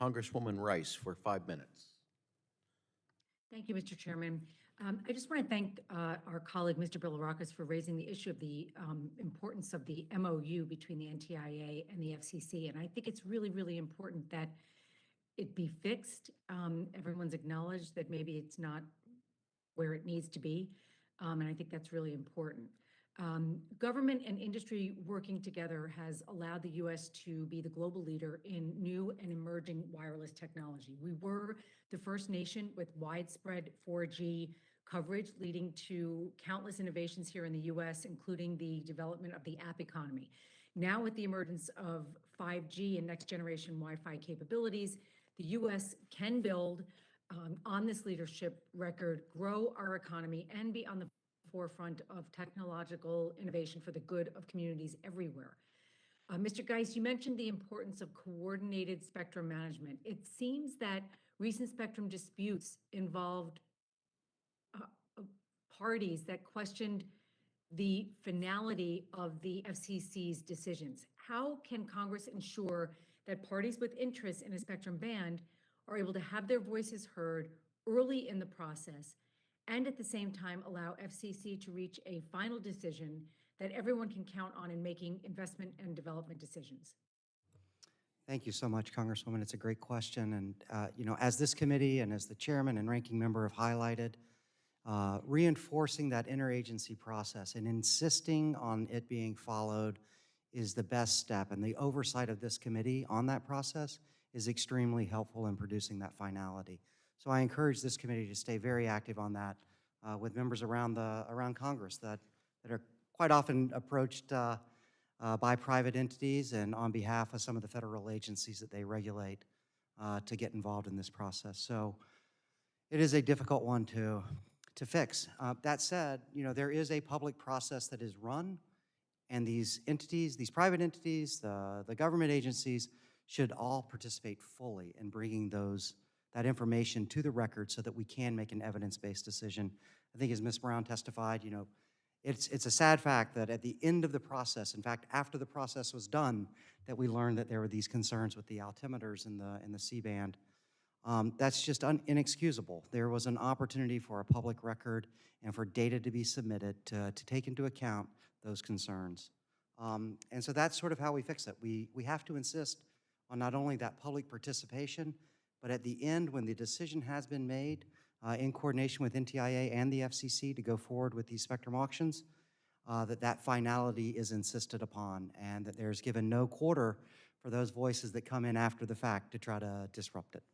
Congresswoman Rice for five minutes. Thank you, Mr. Chairman. Um, I just want to thank uh, our colleague, Mr. Bilirakis, for raising the issue of the um, importance of the MOU between the NTIA and the FCC. And I think it's really, really important that it be fixed. Um, Everyone's acknowledged that maybe it's not where it needs to be, um, and I think that's really important. Um, Government and industry working together has allowed the U.S. to be the global leader in new and emerging wireless technology. We were the first nation with widespread 4G coverage, leading to countless innovations here in the U.S., including the development of the app economy. Now, with the emergence of 5G and next-generation Wi-Fi capabilities, the U.S. can build um, on this leadership record, grow our economy, and be on the forefront of technological innovation for the good of communities everywhere. Uh, Mr. Geis, you mentioned the importance of coordinated spectrum management. It seems that recent spectrum disputes involved uh, uh, parties that questioned the finality of the FCC's decisions. How can Congress ensure that parties with interest in a spectrum band are able to have their voices heard early in the process and at the same time allow FCC to reach a final decision that everyone can count on in making investment and development decisions? Thank you so much, Congresswoman. It's a great question. And, uh, you know, as this committee and as the chairman and ranking member have highlighted, uh, reinforcing that interagency process and insisting on it being followed is the best step. And the oversight of this committee on that process is extremely helpful in producing that finality. So I encourage this committee to stay very active on that uh, with members around the around Congress that, that are quite often approached uh, uh, by private entities and on behalf of some of the federal agencies that they regulate uh, to get involved in this process. So it is a difficult one to, to fix. Uh, that said, you know, there is a public process that is run and these entities, these private entities, the, the government agencies should all participate fully in bringing those, that information to the record so that we can make an evidence-based decision. I think as Ms. Brown testified, you know, it's, it's a sad fact that at the end of the process, in fact, after the process was done, that we learned that there were these concerns with the altimeters in the, in the C-band. Um, that's just inexcusable. There was an opportunity for a public record and for data to be submitted to, to take into account those concerns. Um, and so that's sort of how we fix it. We, we have to insist on not only that public participation, but at the end, when the decision has been made, uh, in coordination with NTIA and the FCC to go forward with these spectrum auctions, uh, that that finality is insisted upon and that there's given no quarter for those voices that come in after the fact to try to disrupt it.